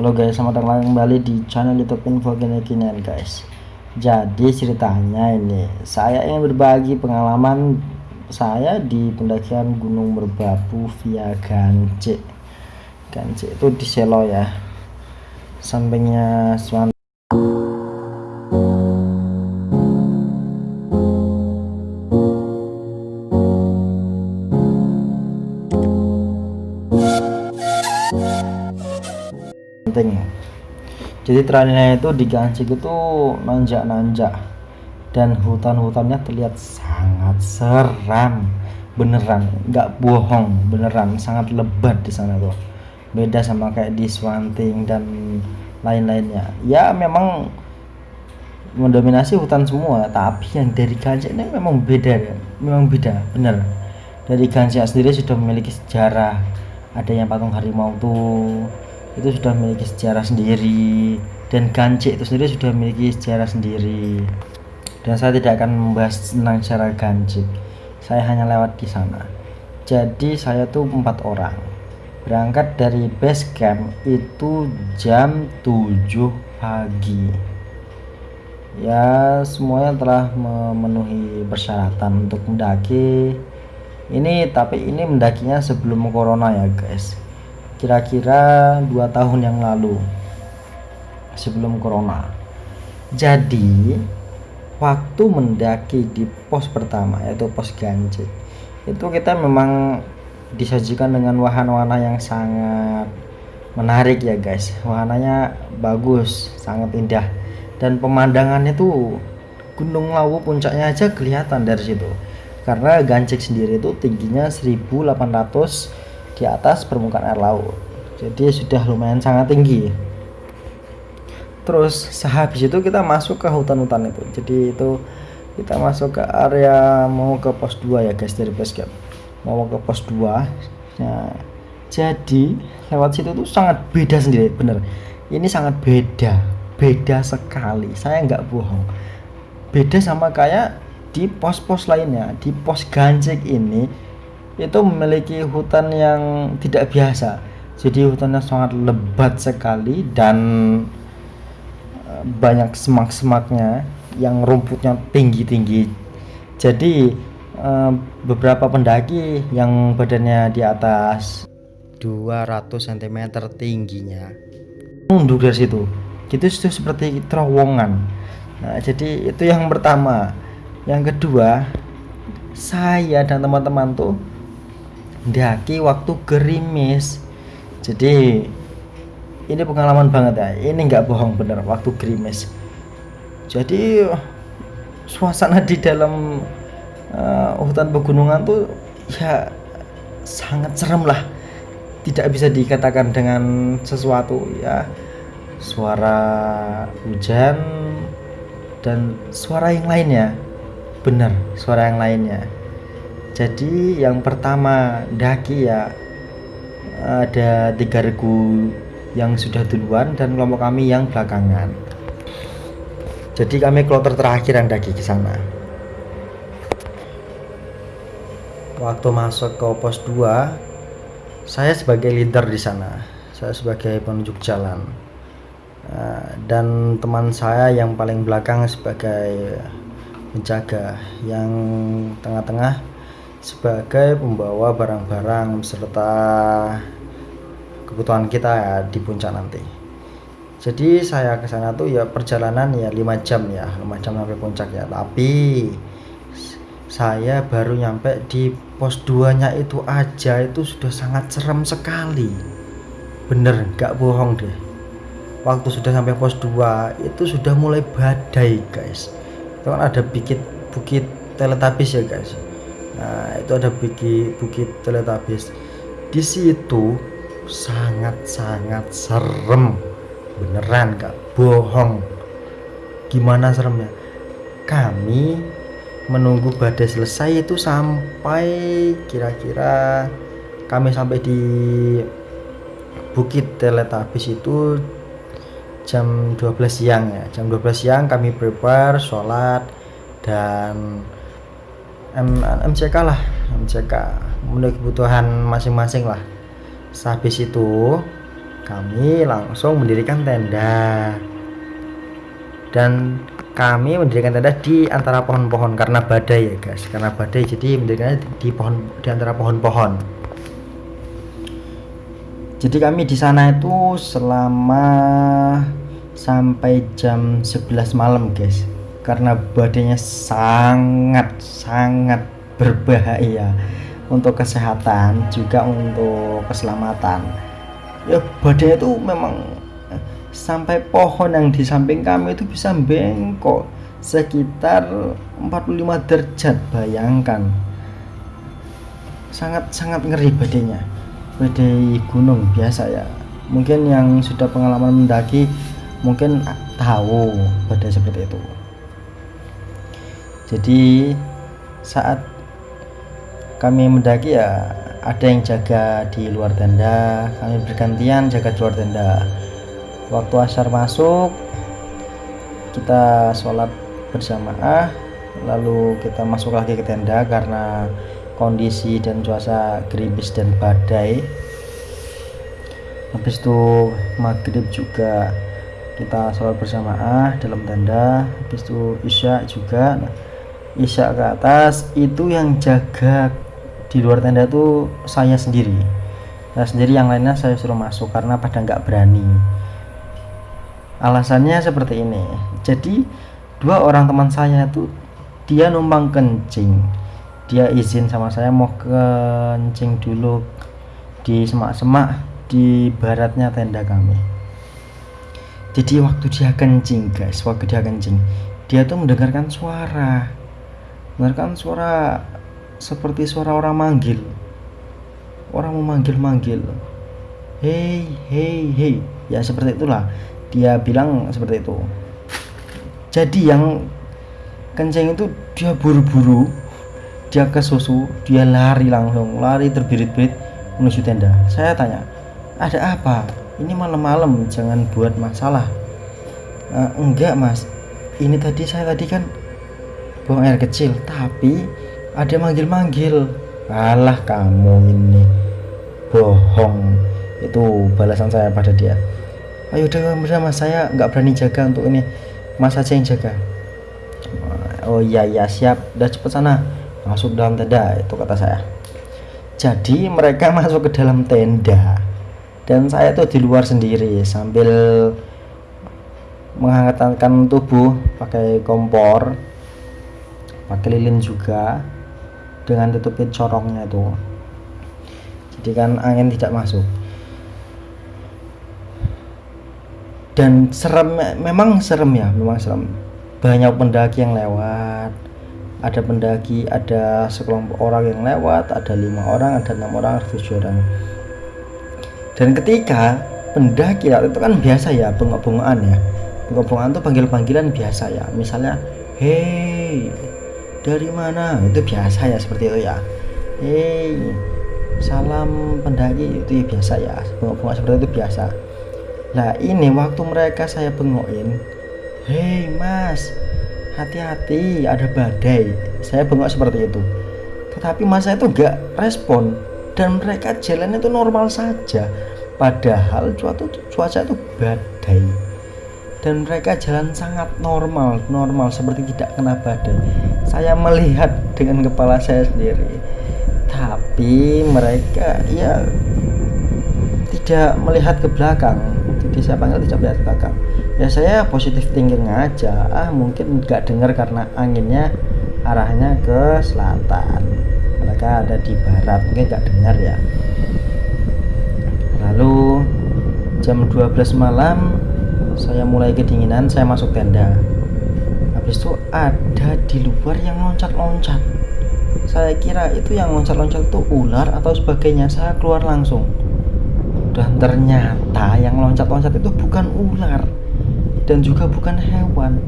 Halo guys, selamat datang kembali di channel YouTube Info Kini-Kinian guys. Jadi ceritanya ini, saya ingin berbagi pengalaman saya di pendakian Gunung Merbabu via Gancik. Gancik itu di Selo ya. Sampingnya jadi trailnya itu di Gansik itu nanjak-nanjak. Dan hutan-hutannya terlihat sangat seram. Beneran nggak bohong beneran. Sangat lebat di sana tuh. Beda sama kayak di Swanting dan lain-lainnya. Ya memang mendominasi hutan semua tapi yang dari Gansik ini memang beda memang beda bener. Dari Gansik sendiri sudah memiliki sejarah. Adanya patung harimau tuh itu sudah memiliki sejarah sendiri. Dan Gancik itu sendiri sudah memiliki sejarah sendiri. Dan saya tidak akan membahas tentang sejarah Gancik. Saya hanya lewat di sana. Jadi saya tuh empat orang. Berangkat dari base camp itu jam 7 pagi. Ya semuanya telah memenuhi persyaratan untuk mendaki. Ini tapi ini mendakinya sebelum corona ya guys kira-kira dua tahun yang lalu sebelum corona. Jadi waktu mendaki di pos pertama yaitu pos Ganjik itu kita memang disajikan dengan wahana-wahana yang sangat menarik ya guys. Wahananya bagus sangat indah. Dan pemandangannya tuh Gunung Lawu puncaknya aja kelihatan dari situ. Karena Gancik sendiri itu tingginya 1800 di atas permukaan air laut. Jadi sudah lumayan sangat tinggi. Terus sehabis itu kita masuk ke hutan-hutan itu. Jadi itu kita masuk ke area mau ke pos 2 ya guys dari base mau ke pos 2 nah, jadi lewat situ tuh sangat beda sendiri bener. Ini sangat beda beda sekali. Saya nggak bohong. Beda sama kayak di pos-pos lainnya. Di pos ganjek ini itu memiliki hutan yang tidak biasa. Jadi hutannya sangat lebat sekali dan eh, banyak semak-semaknya yang rumputnya tinggi-tinggi. Jadi eh, beberapa pendaki yang badannya di atas 200 cm tingginya mundur dari situ. Gitu itu seperti terowongan. Nah jadi itu yang pertama. Yang kedua saya dan teman-teman tuh daki waktu gerimis. Jadi ini pengalaman banget ya. Ini nggak bohong bener waktu gerimis. Jadi suasana di dalam uh, hutan pegunungan tuh ya sangat serem lah. Tidak bisa dikatakan dengan sesuatu ya. Suara hujan dan suara yang lainnya. Benar suara yang lainnya jadi yang pertama daki ya. Ada tiga regu yang sudah duluan dan kelompok kami yang belakangan. Jadi kami kloter terakhir yang daki ke sana. Waktu masuk ke pos 2 saya sebagai leader di sana. Saya sebagai penunjuk jalan. Eh, dan teman saya yang paling belakang sebagai penjaga yang tengah-tengah sebagai pembawa barang-barang serta kebutuhan kita ya di puncak nanti. Jadi saya ke sana tuh ya perjalanan ya 5 jam ya 5 jam sampai puncak ya. Tapi saya baru nyampe di pos 2 nya itu aja itu sudah sangat serem sekali. Bener gak bohong deh. Waktu sudah sampai pos 2 itu sudah mulai badai guys. Itu kan ada bukit bukit teletabis ya guys Nah, itu ada bukit bukit teletabis. Di situ sangat-sangat serem. Beneran gak bohong. Gimana seremnya? Kami menunggu badai selesai itu sampai kira-kira kami sampai di Bukit Teletabis itu jam 12 siang ya jam 12 siang kami prepare sholat dan M MCK lah MCK memenuhi kebutuhan masing-masing lah. Habis itu kami langsung mendirikan tenda. Dan kami mendirikan tenda di antara pohon-pohon karena badai ya guys. Karena badai jadi mendirikannya di pohon di antara pohon-pohon. Jadi kami di sana itu selama sampai jam 11 malam guys karena badainya sangat sangat berbahaya. Untuk kesehatan juga untuk keselamatan. Ya badai itu memang sampai pohon yang di samping kami itu bisa bengkok. Sekitar 45 derajat bayangkan. Sangat sangat ngeri badainya badai gunung biasa ya. Mungkin yang sudah pengalaman mendaki mungkin tahu badai seperti itu jadi saat kami mendaki ya ada yang jaga di luar tenda kami bergantian jaga di luar tenda. Waktu asar masuk kita sholat berjamaah lalu kita masuk lagi ke tenda karena kondisi dan cuaca gerimis dan badai. Habis itu maghrib juga kita sholat berjamaah dalam tenda habis itu isya juga. nah, isya ke atas itu yang jaga di luar tenda itu saya sendiri. Saya sendiri yang lainnya saya suruh masuk karena pada nggak berani. Alasannya seperti ini. Jadi dua orang teman saya itu dia numpang kencing. Dia izin sama saya mau kencing dulu di semak-semak di baratnya tenda kami. Jadi waktu dia kencing guys waktu dia kencing dia tuh mendengarkan suara mendengarkan suara seperti suara orang manggil? Orang memanggil-manggil hei hei hei ya seperti itulah. Dia bilang seperti itu. Jadi yang kencing itu dia buru-buru dia ke susu dia lari langsung lari terbirit-birit menuju tenda. Saya tanya ada apa? Ini malam-malam jangan buat masalah. Uh, enggak mas. Ini tadi saya tadi kan buang air kecil tapi ada manggil-manggil. Alah kamu ini. Bohong. Itu balasan saya pada dia. Ayo udah bersama saya nggak berani jaga untuk ini. Mas aja yang jaga. Oh iya iya siap. Udah cepet sana. Masuk dalam tenda itu kata saya. Jadi mereka masuk ke dalam tenda. Dan saya tuh di luar sendiri sambil menghangatkan tubuh pakai kompor pakai lilin juga dengan tutupin corongnya itu. Jadi kan angin tidak masuk. Dan serem memang serem ya memang serem. Banyak pendaki yang lewat ada pendaki ada sekelompok orang yang lewat ada lima orang ada enam orang ada tujuh orang. Dan ketika pendaki itu kan biasa ya bengok-bengokan ya. Bengok-bengokan itu panggil-panggilan biasa ya. Misalnya hei dari mana? Itu biasa ya seperti itu ya. Hei salam pendaki itu ya biasa ya. Bengok-bengok seperti itu biasa. Nah ini waktu mereka saya bengokin. Hei mas Hati-hati ada badai. Saya bengok seperti itu. Tetapi mas saya itu gak respon. Dan mereka jalan itu normal saja. Padahal cuaca, cuaca itu badai. Dan mereka jalan sangat normal Normal seperti tidak kena badai Saya melihat dengan kepala saya sendiri. Tapi mereka ya tidak melihat ke belakang. Jadi saya panggil tidak melihat ke belakang? Ya saya positif thinking aja. Ah mungkin nggak dengar karena anginnya arahnya ke selatan. Mereka ada di barat mungkin nggak dengar ya. Lalu jam 12 malam saya mulai kedinginan saya masuk tenda habis itu ada di luar yang loncat-loncat. Saya kira itu yang loncat-loncat itu ular atau sebagainya. Saya keluar langsung. Dan ternyata yang loncat-loncat itu bukan ular dan juga bukan hewan.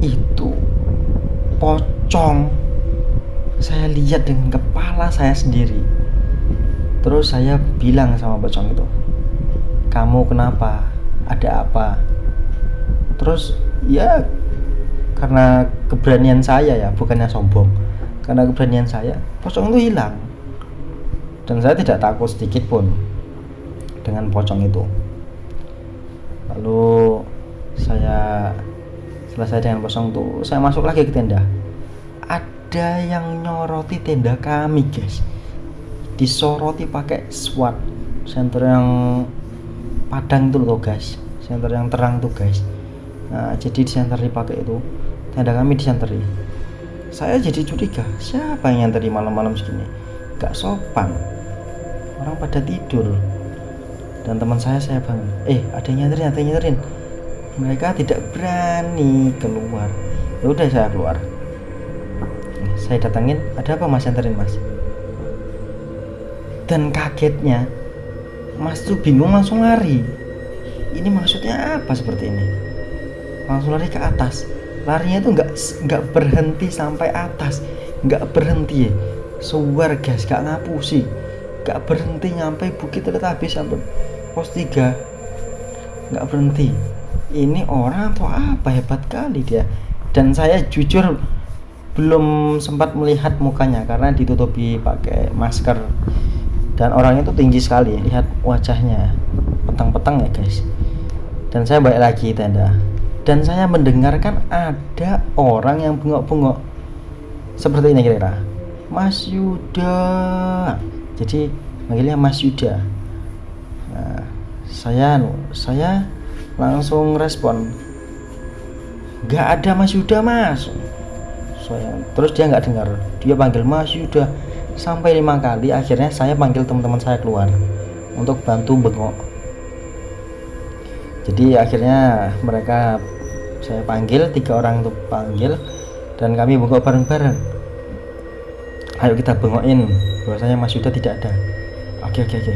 Itu pocong. Saya lihat dengan kepala saya sendiri. Terus saya bilang sama pocong itu kamu kenapa? Ada apa? Terus ya karena keberanian saya ya bukannya sombong. Karena keberanian saya pocong itu hilang. Dan saya tidak takut sedikit pun dengan pocong itu. Lalu saya selesai dengan pocong tuh saya masuk lagi ke tenda. Ada yang nyoroti tenda kami guys. Disoroti pakai SWAT. Senter yang padang itu loh guys. Senter yang terang tuh guys. Nah jadi di center dipakai itu tenda kami disenteri saya jadi curiga siapa yang nyenteri malam-malam segini? Gak sopan. Orang pada tidur. Dan teman saya saya bangun. Eh ada yang nyenterin ada yang mereka tidak berani keluar. Ya udah saya keluar. Saya datangin ada apa mas nyenterin mas? Dan kagetnya mas tuh bingung langsung lari. Ini maksudnya apa seperti ini? Langsung lari ke atas larinya tuh nggak nggak berhenti sampai atas. Nggak berhenti ya. Suar guys gak ngapusi. Gak berhenti nyampe bukit habis sampai pos 3 nggak berhenti. Ini orang atau apa? Hebat kali dia. Dan saya jujur belum sempat melihat mukanya karena ditutupi pakai masker. Dan orangnya itu tinggi sekali lihat wajahnya. Petang-petang ya guys. Dan saya balik lagi tenda dan saya mendengarkan ada orang yang bengok-bengok. Seperti ini kira-kira. Mas Yuda. Jadi manggilnya Mas Yuda. Nah, saya saya langsung respon. Nggak ada Mas Yuda Mas. Saya terus dia nggak dengar. Dia panggil Mas Yuda sampai lima kali. Akhirnya saya panggil teman-teman saya keluar untuk bantu bengok. Jadi akhirnya mereka saya panggil tiga orang untuk panggil dan kami bengok bareng-bareng. Ayo kita bengokin bahwasanya Mas Yuda tidak ada. Oke oke oke.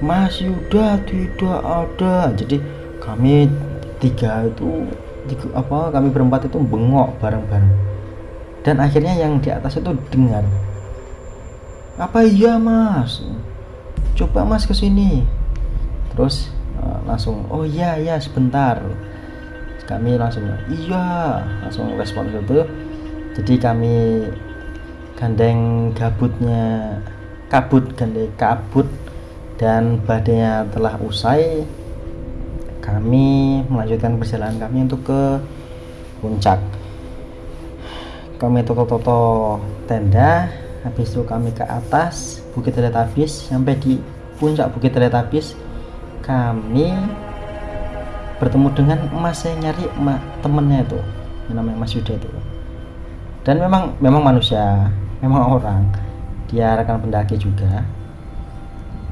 Mas Yuda tidak ada. Jadi kami tiga itu tiga, apa kami berempat itu bengok bareng-bareng. Dan akhirnya yang di atas itu dengar apa iya mas? Coba mas ke sini terus Eh, langsung oh iya iya sebentar kami langsung iya langsung respon itu jadi kami gandeng gabutnya kabut gandeng kabut dan badainya telah usai. Kami melanjutkan perjalanan kami untuk ke puncak. Kami toto-toto tenda habis itu kami ke atas Bukit Teletabis sampai di puncak Bukit Teletabis kami bertemu dengan emas saya nyari emak, temennya itu yang namanya Mas Yuda itu. Dan memang memang manusia memang orang. Dia rekan pendaki juga.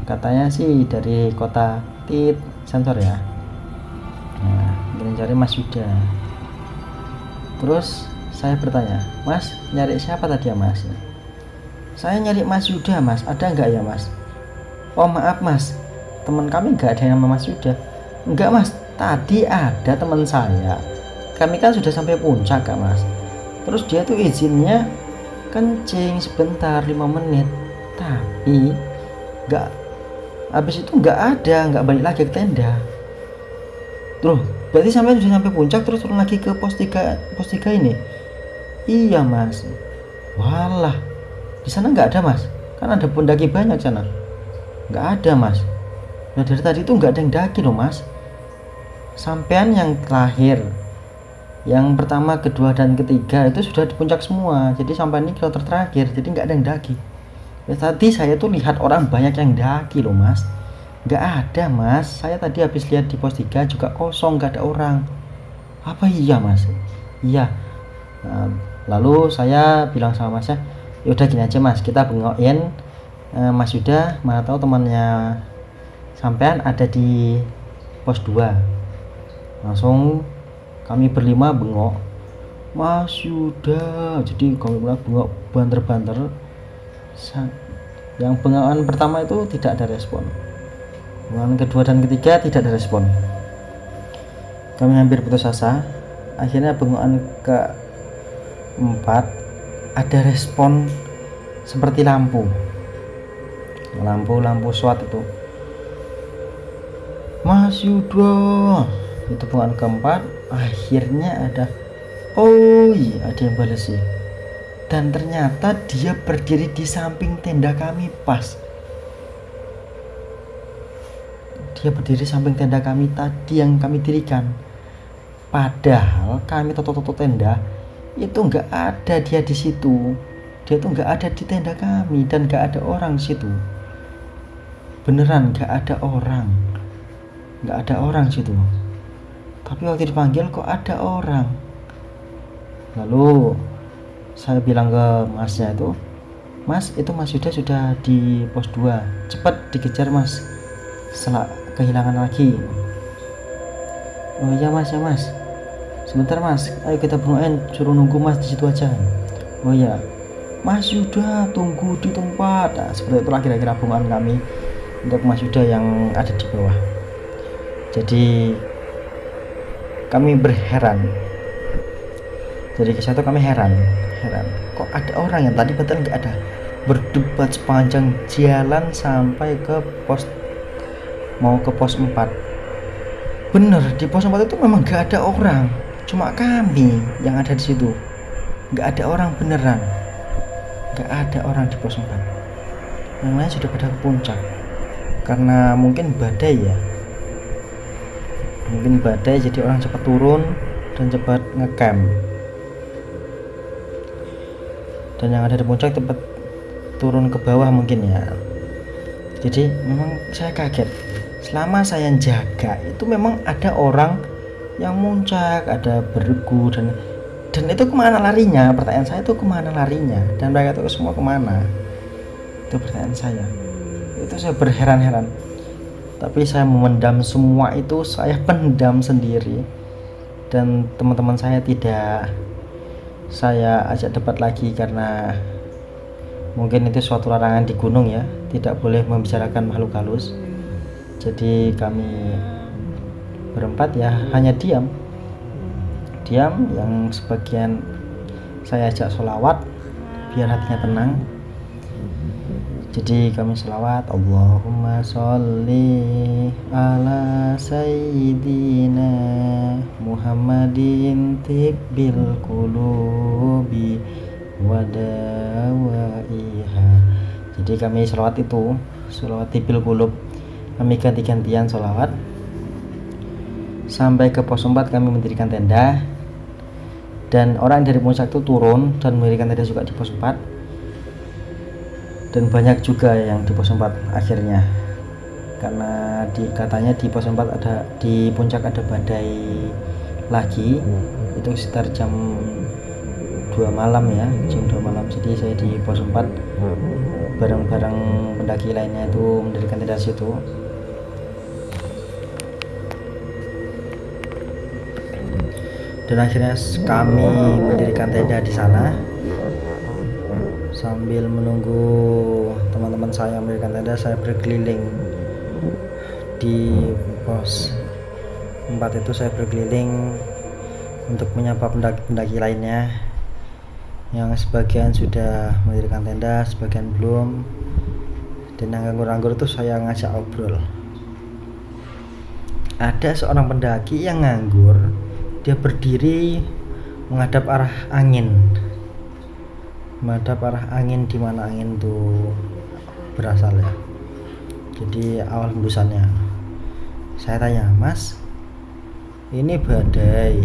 Katanya sih dari kota Tit sensor ya. Nah cari Mas Yuda. Terus saya bertanya Mas nyari siapa tadi ya Mas? Saya nyari Mas Yuda Mas. Ada nggak ya Mas? Oh maaf Mas. Teman kami nggak ada yang nama Mas Yuda. Enggak mas tadi ada teman saya. Kami kan sudah sampai puncak kak mas. Terus dia tuh izinnya kencing sebentar lima menit. Tapi nggak habis itu nggak ada nggak balik lagi ke tenda. Tuh berarti sampai sudah sampai puncak terus turun lagi ke pos 3 pos 3 ini? Iya mas. Walah di sana nggak ada mas? Kan ada pendaki banyak sana. Nggak ada mas. Nah dari tadi itu nggak ada yang daki loh mas sampean yang terakhir yang pertama kedua dan ketiga itu sudah di puncak semua. Jadi sampai ini kilometer terakhir jadi nggak ada yang daki. Ya, tadi saya tuh lihat orang banyak yang daki loh mas. Nggak ada mas. Saya tadi habis lihat di pos 3 juga kosong nggak ada orang. Apa iya mas? Iya. Nah, lalu saya bilang sama masnya yaudah gini aja mas. Kita bengokin. Eh, mas Yuda mana tahu temannya sampean ada di pos 2 langsung kami berlima bengok. Mas Yuda. Jadi kami bilang bengok banter-banter. Yang bengokan pertama itu tidak ada respon. Bengokan kedua dan ketiga tidak ada respon. Kami hampir putus asa. Akhirnya bengokan ke empat ada respon seperti lampu. Lampu-lampu SWAT itu. Mas Yudo itu bukan keempat akhirnya ada oh iya ada yang balas sih. Dan ternyata dia berdiri di samping tenda kami pas. Dia berdiri samping tenda kami tadi yang kami dirikan. Padahal kami toto-toto tenda itu nggak ada dia di situ. Dia tuh nggak ada di tenda kami dan nggak ada orang di situ. Beneran nggak ada orang. Nggak ada orang di situ tapi waktu dipanggil kok ada orang. Lalu saya bilang ke masnya itu mas itu mas Yuda sudah di pos 2 cepat dikejar mas. Setelah kehilangan lagi. Oh iya mas ya mas. Sebentar mas. Ayo kita bermain suruh nunggu mas di situ aja. Oh iya. Mas Yuda tunggu di tempat. Nah, seperti itulah kira-kira kami untuk Mas Yuda yang ada di bawah. Jadi kami berheran. Jadi ke satu kami heran heran. Kok ada orang yang tadi betul nggak ada? Berdebat sepanjang jalan sampai ke pos mau ke pos 4 bener di pos 4 itu memang nggak ada orang. Cuma kami yang ada di situ. Nggak ada orang beneran. Nggak ada orang di pos 4 yang lain sudah pada puncak. Karena mungkin badai ya mungkin badai jadi orang cepat turun dan cepat ngecamp. Dan yang ada di puncak cepat turun ke bawah mungkin ya. Jadi memang saya kaget. Selama saya jaga itu memang ada orang yang muncak ada beregu dan dan itu ke mana larinya? Pertanyaan saya itu ke mana larinya? Dan mereka itu semua ke mana? Itu pertanyaan saya. Itu saya berheran-heran tapi saya memendam semua itu saya pendam sendiri. Dan teman-teman saya tidak saya ajak debat lagi karena mungkin itu suatu larangan di gunung ya. Tidak boleh membicarakan makhluk halus. Jadi kami berempat ya hanya diam. Diam yang sebagian saya ajak sholawat biar hatinya tenang jadi kami sholawat Allahumma sholli ala sayyidina Muhammadin tibbil qulubi wadawaiha jadi kami sholawat itu sholawat tibbil qulub kami ganti-gantian sholawat sampai ke pos 4 kami mendirikan tenda. Dan orang dari puncak itu turun dan memberikan tenda juga di pos 4 dan banyak juga yang di pos 4 akhirnya. Karena di katanya di pos 4 ada di puncak ada badai lagi. Itu sekitar jam 2 malam ya jam 2 malam. Jadi saya di pos 4 bareng-bareng pendaki lainnya itu mendirikan tenda situ. Dan akhirnya kami mendirikan tenda di sana sambil menunggu teman-teman saya mendirikan tenda saya berkeliling di pos 4 itu saya berkeliling untuk menyapa pendaki-pendaki lainnya yang sebagian sudah mendirikan tenda sebagian belum. Dan yang nganggur-nganggur itu saya ngajak obrol. Ada seorang pendaki yang nganggur dia berdiri menghadap arah angin menghadap arah angin di mana angin itu berasal ya. Jadi awal hembusannya. Saya tanya mas ini badai.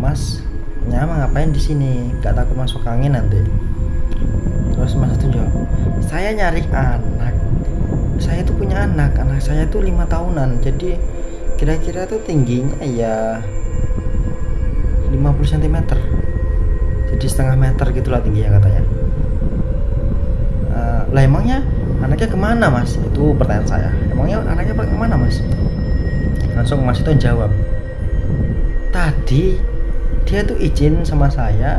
Mas nyama ngapain di sini? Gak takut masuk angin nanti. Terus mas itu jawab saya nyari anak. Saya itu punya anak. Anak saya itu lima tahunan. Jadi kira-kira tuh tingginya ya 50 cm jadi setengah meter gitulah tingginya katanya. Uh, lah emangnya anaknya ke mana mas? Itu pertanyaan saya. Emangnya anaknya ke mana mas? Langsung mas itu jawab. Tadi dia tuh izin sama saya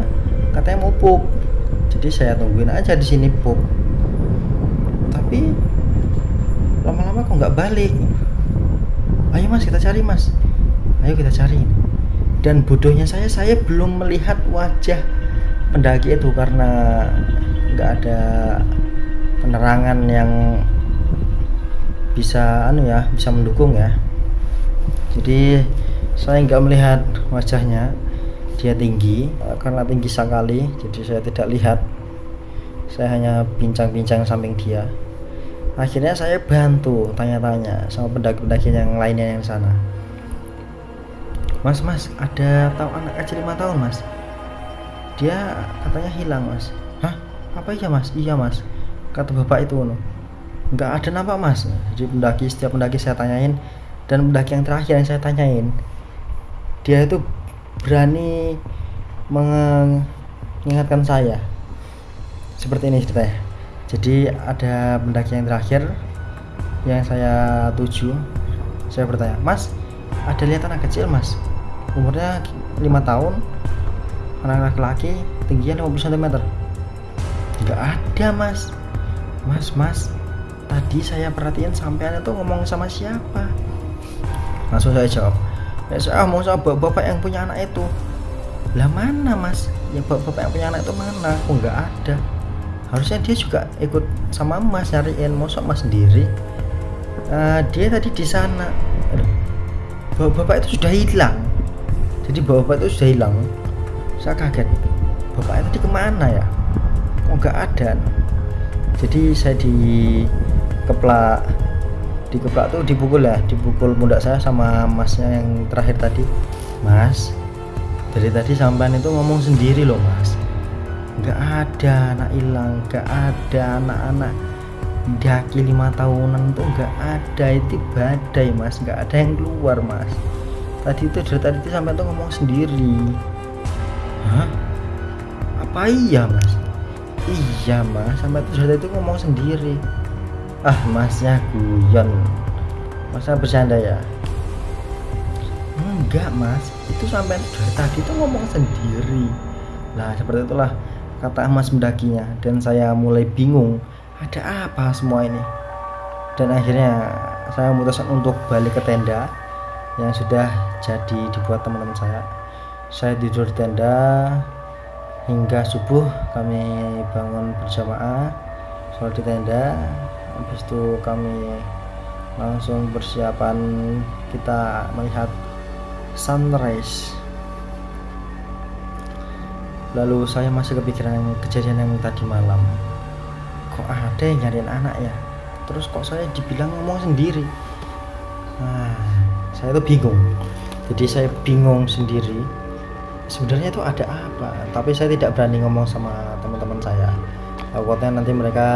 katanya mau pup. Jadi saya tungguin aja di sini pup. Tapi lama-lama kok nggak balik? Ayo mas kita cari mas. Ayo kita cari. Dan bodohnya saya saya belum melihat wajah pendaki itu karena nggak ada penerangan yang bisa anu ya bisa mendukung ya. Jadi saya nggak melihat wajahnya. Dia tinggi karena tinggi sekali jadi saya tidak lihat. Saya hanya bincang-bincang samping dia. Akhirnya saya bantu tanya-tanya sama pendaki-pendaki yang lainnya yang sana. Mas mas ada tahu anak kecil lima tahun mas dia katanya hilang mas. Hah? Apa iya mas? Iya mas. Kata bapak itu no nggak ada nampak mas. Jadi pendaki setiap pendaki saya tanyain dan pendaki yang terakhir yang saya tanyain dia itu berani mengingatkan saya. Seperti ini ceritanya. Jadi ada pendaki yang terakhir yang saya tuju saya bertanya mas ada lihat anak kecil mas? Umurnya lima tahun anak laki-laki tingginya 50 cm nggak ada mas. Mas mas tadi saya perhatiin sampean itu ngomong sama siapa? Langsung saya jawab ya saya mau sama bapak, bapak yang punya anak itu. Lah mana mas? Ya bapak, bapak yang punya anak itu mana? Aku nggak ada. Harusnya dia juga ikut sama mas nyariin mosok mas sendiri. Uh, dia tadi di sana. Bapak, bapak itu sudah hilang. Jadi bapak itu sudah hilang saya kaget bapak tadi ke mana ya? Kok nggak ada? Jadi saya di keplak di keplak tuh dipukul ya dipukul pundak saya sama masnya yang terakhir tadi. Mas dari tadi sampean itu ngomong sendiri loh mas. Nggak ada anak hilang nggak ada anak-anak daki lima tahunan tuh nggak ada itu badai mas. Nggak ada yang keluar mas. Tadi itu dari tadi itu sampai tuh ngomong sendiri hah? Apa iya mas? Iya mas. Sampai tuh dari itu ngomong sendiri. Ah masnya guyon. Masa bercanda ya? Enggak mas. Itu sampai dari tadi itu ngomong sendiri. Lah seperti itulah kata mas mendakinya. Dan saya mulai bingung ada apa semua ini? Dan akhirnya saya memutuskan untuk balik ke tenda yang sudah jadi dibuat teman-teman saya saya tidur di tenda. Hingga subuh kami bangun berjamaah sholat di tenda. Habis itu kami langsung persiapan kita melihat sunrise. Lalu saya masih kepikiran kejadian yang tadi malam. Kok ada yang nyariin anak ya? Terus kok saya dibilang ngomong sendiri? Nah saya itu bingung. Jadi saya bingung sendiri sebenarnya itu ada apa? Tapi saya tidak berani ngomong sama teman-teman saya. Takutnya nanti mereka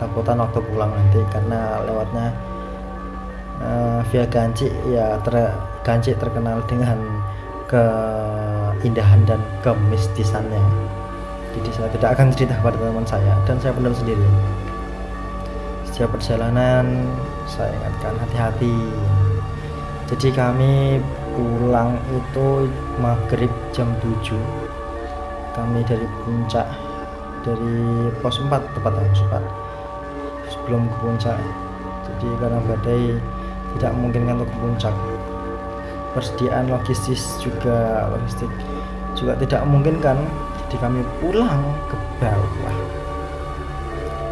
takutan waktu pulang nanti karena lewatnya uh, via Ganci ya ter Ganci terkenal dengan keindahan dan kemistisannya. Jadi saya tidak akan cerita kepada teman saya dan saya benar sendiri. Setiap perjalanan saya ingatkan hati-hati. Jadi kami pulang itu maghrib jam 7 kami dari puncak dari pos 4 tepat pos 4 sebelum ke puncak. Jadi karena badai tidak memungkinkan untuk ke puncak. Persediaan logistis juga logistik juga tidak memungkinkan jadi kami pulang ke bawah.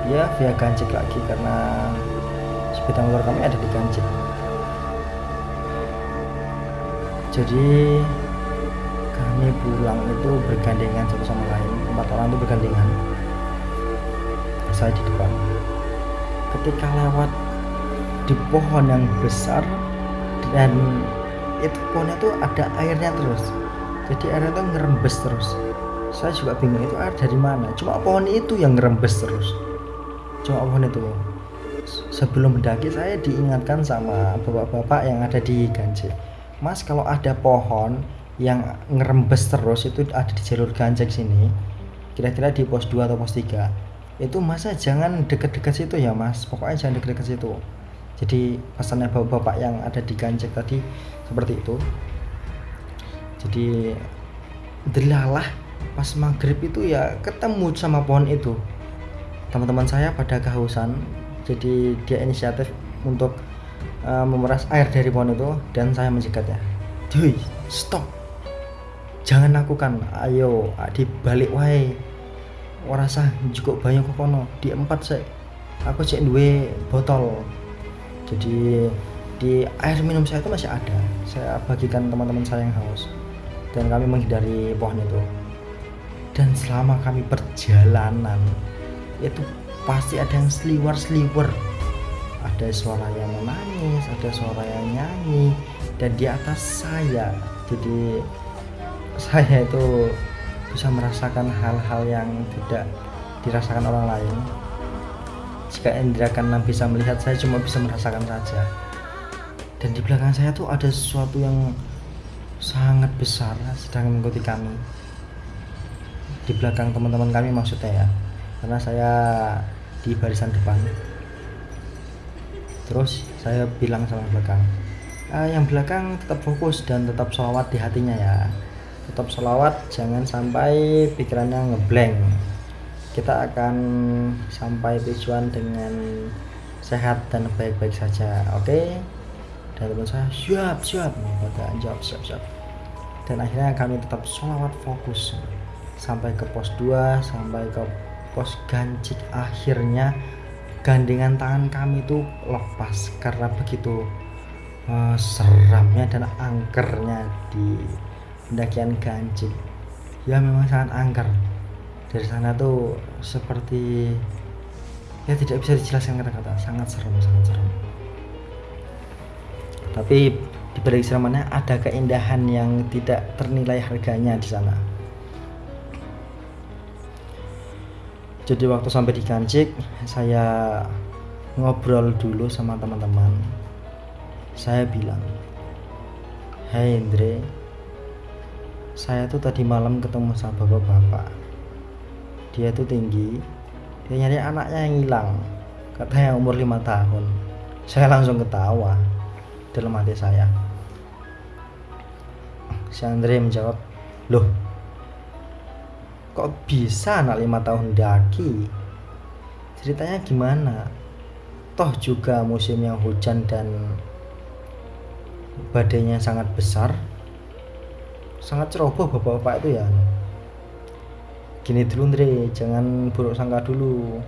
Ya via Gancik lagi karena sepeda motor kami ada di Gancik jadi kami pulang itu bergandengan satu sama lain. Empat orang itu bergandengan. Saya di depan. Ketika lewat di pohon yang besar dan itu pohonnya itu ada airnya terus. Jadi airnya itu ngerembes terus. Saya juga bingung itu air dari mana? Cuma pohon itu yang ngerembes terus. Cuma pohon itu. Sebelum mendaki saya diingatkan sama bapak-bapak yang ada di Ganjil Mas kalau ada pohon yang ngerembes terus itu ada di jalur ganjek sini kira-kira di pos 2 atau pos 3 itu masa jangan deket-deket situ ya mas. Pokoknya jangan deket-deket situ. Jadi pesannya bapak-bapak yang ada di ganjek tadi seperti itu. Jadi delalah pas maghrib itu ya ketemu sama pohon itu. Teman-teman saya pada kehausan jadi dia inisiatif untuk uh, memeras air dari pohon itu dan saya mencegahnya Duh, stop. Jangan lakukan. Ayo dibalik wae. Sah cukup banyak kono? Di empat saya aku cek dua botol. Jadi di air minum saya itu masih ada. Saya bagikan teman-teman saya yang haus. Dan kami menghindari pohon itu. Dan selama kami perjalanan itu pasti ada yang seliwer-seliwer ada suara yang menangis ada suara yang nyanyi dan di atas saya jadi saya itu bisa merasakan hal-hal yang tidak dirasakan orang lain. Jika indera keenam bisa melihat saya cuma bisa merasakan saja. Dan di belakang saya tuh ada sesuatu yang sangat besar sedang mengikuti kami. Di belakang teman-teman kami maksudnya ya karena saya di barisan depan terus saya bilang sama belakang ah, yang belakang tetap fokus dan tetap sholawat di hatinya ya. Tetap sholawat jangan sampai pikirannya ngeblank. Kita akan sampai tujuan dengan sehat dan baik-baik saja oke? Okay? dan teman saya siap siap. Maka jawab siap siap. Dan akhirnya kami tetap sholawat fokus sampai ke pos 2 sampai ke pos gancik akhirnya gandengan tangan kami itu lepas karena begitu uh, seramnya dan angkernya di pendakian gancik ya memang sangat angker. Dari sana tuh seperti ya tidak bisa dijelaskan kata-kata. Sangat serem sangat serem. Tapi di balik seramanya ada keindahan yang tidak ternilai harganya di sana jadi waktu sampai di Kancik saya ngobrol dulu sama teman-teman. Saya bilang Hai Indre saya tuh tadi malam ketemu sama bapak-bapak. Dia tuh tinggi dia nyari anaknya yang hilang katanya umur lima tahun. Saya langsung ketawa dalam hati saya. Si Andre menjawab, loh, kok bisa anak lima tahun daki? Ceritanya gimana? Toh juga musim yang hujan dan badainya sangat besar, sangat ceroboh bapak-bapak itu ya. Gini dulu Andre, jangan buruk sangka dulu.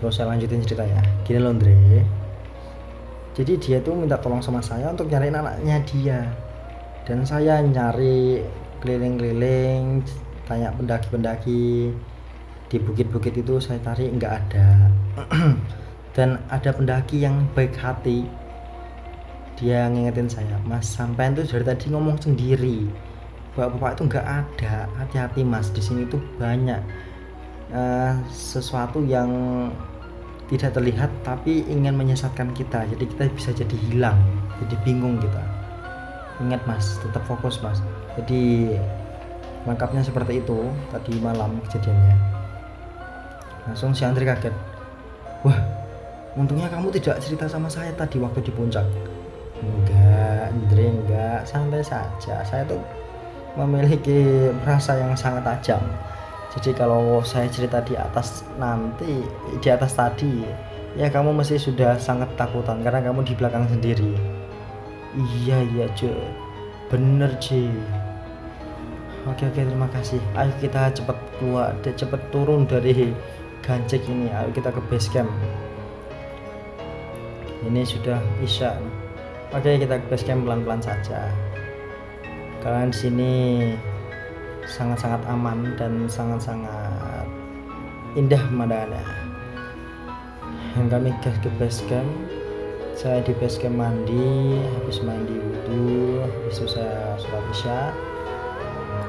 Kalau saya lanjutin ceritanya, gini loh Andre jadi dia tuh minta tolong sama saya untuk nyariin anaknya dia dan saya nyari keliling-keliling tanya pendaki-pendaki di bukit-bukit itu saya cari nggak ada. Dan ada pendaki yang baik hati. Dia ngingetin saya mas sampai itu dari tadi ngomong sendiri. Bapak-bapak itu nggak ada. Hati-hati mas. Di sini tuh banyak uh, sesuatu yang tidak terlihat tapi ingin menyesatkan kita. Jadi kita bisa jadi hilang jadi bingung kita. Ingat mas tetap fokus mas. Jadi lengkapnya seperti itu tadi malam kejadiannya. Langsung si Andri kaget. Wah untungnya kamu tidak cerita sama saya tadi waktu di puncak. Enggak Andri enggak. Santai saja. Saya tuh memiliki rasa yang sangat tajam. Jadi kalau saya cerita di atas nanti di atas tadi ya kamu mesti sudah sangat takutan karena kamu di belakang sendiri. Iya iya cuy bener cuy oke oke terima kasih. Ayo kita cepat keluar dan cepat turun dari gancek ini. Ayo kita ke base camp. Ini sudah isya oke kita ke base camp pelan-pelan saja. Kalian sini sangat-sangat aman dan sangat-sangat indah pemandangannya. Yang kami gas ke base camp saya di base camp mandi habis mandi wudhu habis itu saya sholat isya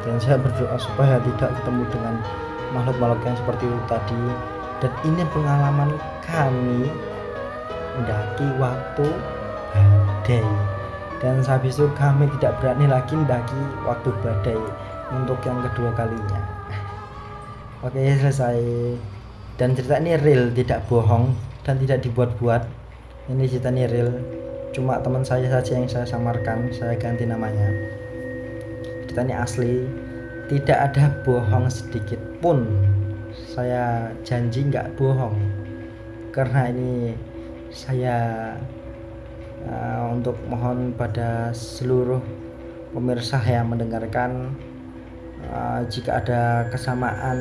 dan saya berdoa supaya tidak ketemu dengan makhluk-makhluk yang seperti itu tadi. Dan ini pengalaman kami mendaki waktu badai. Dan habis itu kami tidak berani lagi mendaki waktu badai untuk yang kedua kalinya. Oke selesai. Dan cerita ini real tidak bohong dan tidak dibuat-buat. Ini cerita ini real. Cuma teman saya saja yang saya samarkan. Saya ganti namanya cerita ini asli. Tidak ada bohong sedikit pun. Saya janji nggak bohong. Karena ini saya uh, untuk mohon pada seluruh pemirsa yang mendengarkan uh, jika ada kesamaan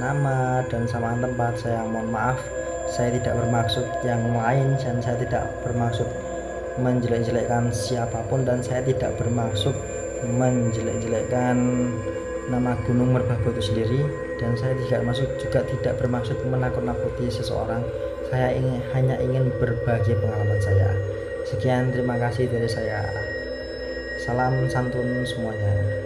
nama dan samaan tempat saya mohon maaf. Saya tidak bermaksud yang lain dan saya tidak bermaksud menjelek-jelekkan siapa pun dan saya tidak bermaksud menjelek-jelekkan nama Gunung Merbabu itu sendiri. Dan saya tidak masuk juga tidak bermaksud menakut-nakuti seseorang. Saya ingin hanya ingin berbagi pengalaman saya. Sekian terima kasih dari saya. Salam santun semuanya